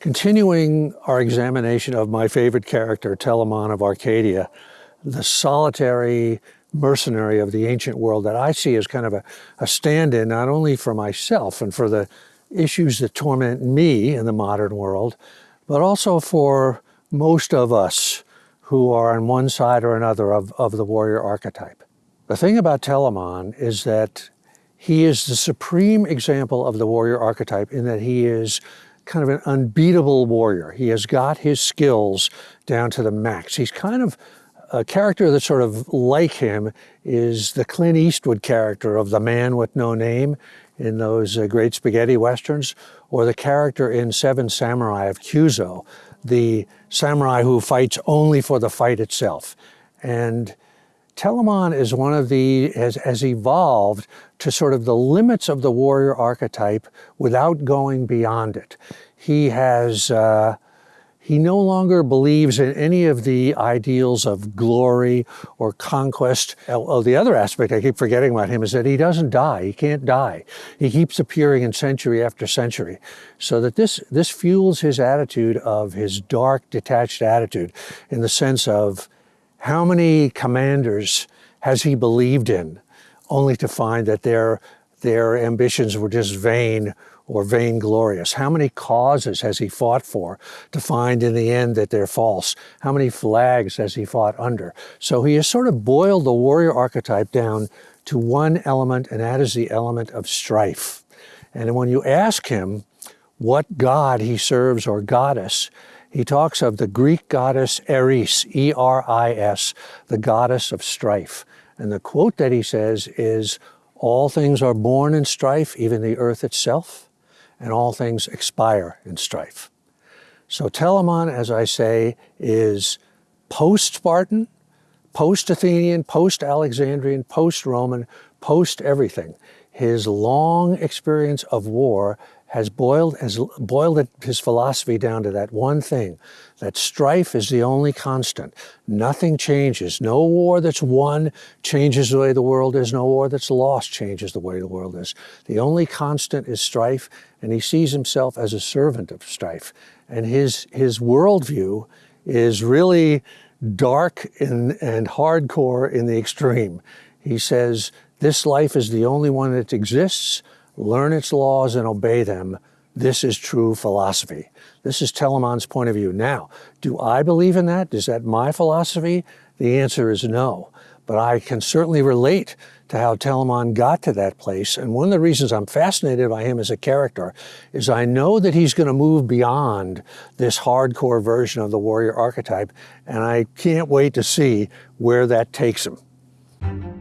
Continuing our examination of my favorite character, Telamon of Arcadia, the solitary mercenary of the ancient world that I see as kind of a, a stand-in not only for myself and for the issues that torment me in the modern world, but also for most of us who are on one side or another of, of the warrior archetype. The thing about Telamon is that he is the supreme example of the warrior archetype in that he is kind of an unbeatable warrior. He has got his skills down to the max. He's kind of a character that's sort of like him is the Clint Eastwood character of the man with no name in those uh, great spaghetti westerns, or the character in Seven Samurai of Kyuzo, the samurai who fights only for the fight itself. And Telamon is one of the, has, has evolved to sort of the limits of the warrior archetype without going beyond it. He has, uh, he no longer believes in any of the ideals of glory or conquest. Oh, the other aspect I keep forgetting about him is that he doesn't die. He can't die. He keeps appearing in century after century. So that this, this fuels his attitude of his dark, detached attitude in the sense of how many commanders has he believed in, only to find that their, their ambitions were just vain or vainglorious? How many causes has he fought for to find in the end that they're false? How many flags has he fought under? So he has sort of boiled the warrior archetype down to one element, and that is the element of strife. And when you ask him what god he serves or goddess, he talks of the Greek goddess Eris, E-R-I-S, the goddess of strife. And the quote that he says is, all things are born in strife, even the earth itself, and all things expire in strife. So Telamon, as I say, is post-Spartan, post-Athenian, post-Alexandrian, post-Roman, post-everything. His long experience of war has boiled, has boiled his philosophy down to that one thing, that strife is the only constant. Nothing changes. No war that's won changes the way the world is. No war that's lost changes the way the world is. The only constant is strife, and he sees himself as a servant of strife. And his, his worldview is really dark and, and hardcore in the extreme. He says, this life is the only one that exists learn its laws and obey them. This is true philosophy. This is Telamon's point of view. Now, do I believe in that? Is that my philosophy? The answer is no. But I can certainly relate to how Telamon got to that place. And one of the reasons I'm fascinated by him as a character is I know that he's going to move beyond this hardcore version of the warrior archetype. And I can't wait to see where that takes him.